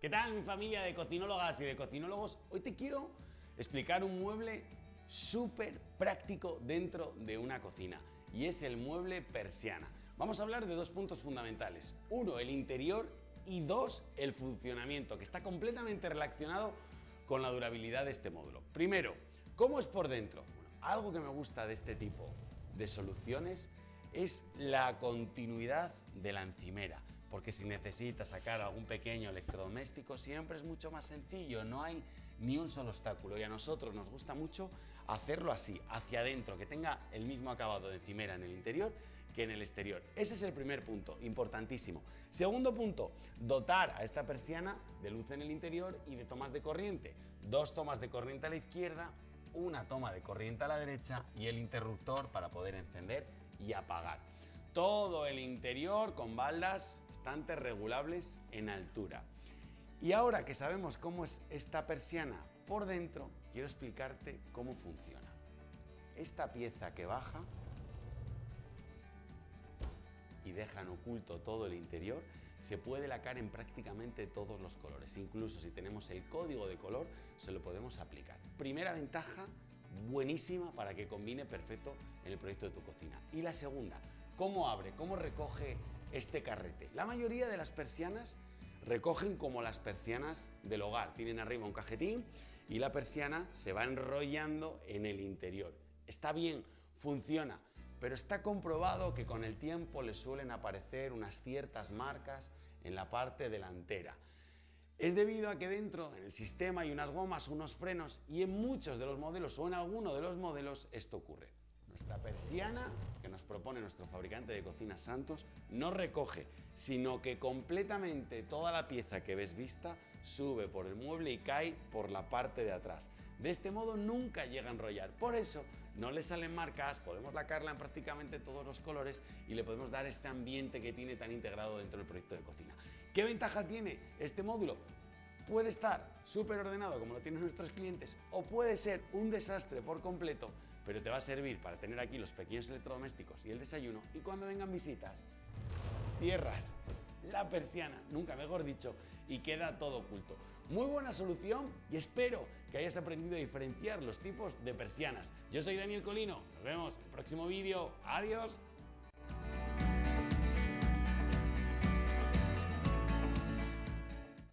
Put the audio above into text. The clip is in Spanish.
¿Qué tal mi familia de cocinólogas y de cocinólogos? Hoy te quiero explicar un mueble súper práctico dentro de una cocina y es el mueble persiana. Vamos a hablar de dos puntos fundamentales. Uno, el interior y dos, el funcionamiento, que está completamente relacionado con la durabilidad de este módulo. Primero, ¿cómo es por dentro? algo que me gusta de este tipo de soluciones es la continuidad de la encimera porque si necesitas sacar algún pequeño electrodoméstico siempre es mucho más sencillo, no hay ni un solo obstáculo y a nosotros nos gusta mucho hacerlo así, hacia adentro, que tenga el mismo acabado de encimera en el interior que en el exterior. Ese es el primer punto, importantísimo. Segundo punto, dotar a esta persiana de luz en el interior y de tomas de corriente. Dos tomas de corriente a la izquierda, una toma de corriente a la derecha y el interruptor para poder encender y apagar todo el interior con baldas estantes regulables en altura. Y ahora que sabemos cómo es esta persiana por dentro, quiero explicarte cómo funciona. Esta pieza que baja y deja en oculto todo el interior, se puede lacar en prácticamente todos los colores. Incluso si tenemos el código de color, se lo podemos aplicar. Primera ventaja, buenísima para que combine perfecto en el proyecto de tu cocina. Y la segunda, ¿cómo abre? ¿Cómo recoge este carrete? La mayoría de las persianas recogen como las persianas del hogar. Tienen arriba un cajetín y la persiana se va enrollando en el interior. Está bien, funciona, pero está comprobado que con el tiempo le suelen aparecer unas ciertas marcas en la parte delantera. Es debido a que dentro, en el sistema, hay unas gomas, unos frenos y en muchos de los modelos o en alguno de los modelos esto ocurre. Nuestra persiana, que nos propone nuestro fabricante de cocinas Santos, no recoge, sino que completamente toda la pieza que ves vista sube por el mueble y cae por la parte de atrás. De este modo nunca llega a enrollar, por eso no le salen marcas, podemos lacarla en prácticamente todos los colores y le podemos dar este ambiente que tiene tan integrado dentro del proyecto de cocina. ¿Qué ventaja tiene este módulo? Puede estar súper ordenado como lo tienen nuestros clientes o puede ser un desastre por completo, pero te va a servir para tener aquí los pequeños electrodomésticos y el desayuno y cuando vengan visitas, cierras la persiana, nunca mejor dicho, y queda todo oculto. Muy buena solución y espero que hayas aprendido a diferenciar los tipos de persianas. Yo soy Daniel Colino, nos vemos en el próximo vídeo, adiós.